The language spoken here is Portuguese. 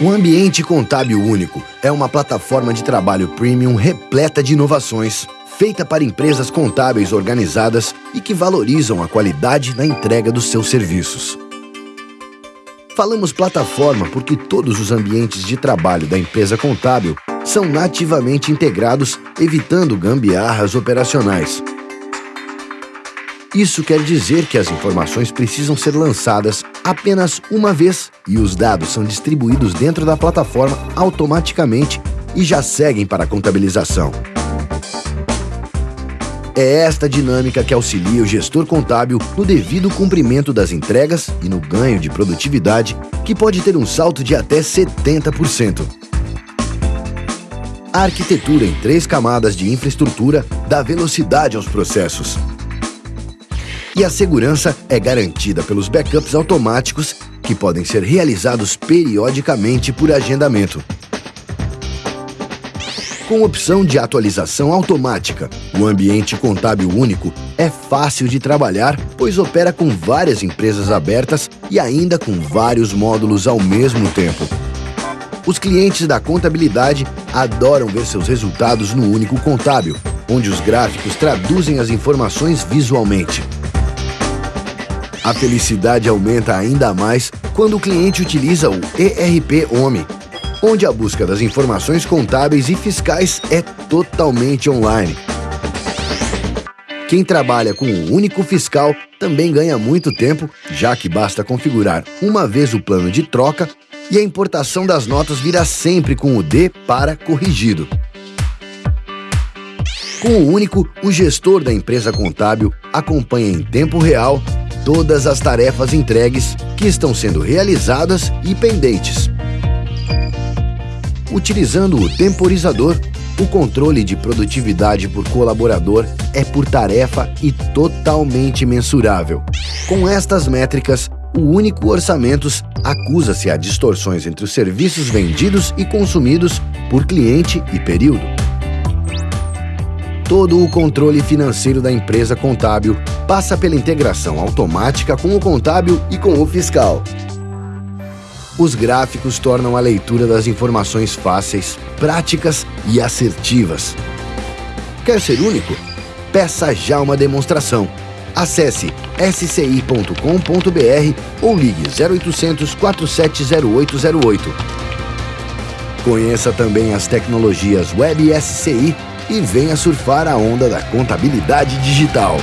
O Ambiente Contábil Único é uma plataforma de trabalho premium repleta de inovações, feita para empresas contábeis organizadas e que valorizam a qualidade na entrega dos seus serviços. Falamos plataforma porque todos os ambientes de trabalho da empresa contábil são nativamente integrados, evitando gambiarras operacionais. Isso quer dizer que as informações precisam ser lançadas apenas uma vez e os dados são distribuídos dentro da plataforma automaticamente e já seguem para a contabilização. É esta dinâmica que auxilia o gestor contábil no devido cumprimento das entregas e no ganho de produtividade, que pode ter um salto de até 70%. A arquitetura em três camadas de infraestrutura dá velocidade aos processos, e a segurança é garantida pelos backups automáticos que podem ser realizados periodicamente por agendamento. Com opção de atualização automática, o ambiente contábil único é fácil de trabalhar, pois opera com várias empresas abertas e ainda com vários módulos ao mesmo tempo. Os clientes da contabilidade adoram ver seus resultados no único contábil, onde os gráficos traduzem as informações visualmente. A felicidade aumenta ainda mais quando o cliente utiliza o ERP Home, onde a busca das informações contábeis e fiscais é totalmente online. Quem trabalha com o único fiscal também ganha muito tempo, já que basta configurar uma vez o plano de troca e a importação das notas virá sempre com o D para corrigido. Com o único, o gestor da empresa contábil acompanha em tempo real todas as tarefas entregues que estão sendo realizadas e pendentes. Utilizando o temporizador, o controle de produtividade por colaborador é por tarefa e totalmente mensurável. Com estas métricas, o único orçamentos acusa-se a distorções entre os serviços vendidos e consumidos por cliente e período. Todo o controle financeiro da empresa contábil passa pela integração automática com o contábil e com o fiscal. Os gráficos tornam a leitura das informações fáceis, práticas e assertivas. Quer ser único? Peça já uma demonstração. Acesse sci.com.br ou ligue 0800 470808. Conheça também as tecnologias Web SCI e venha surfar a onda da contabilidade digital.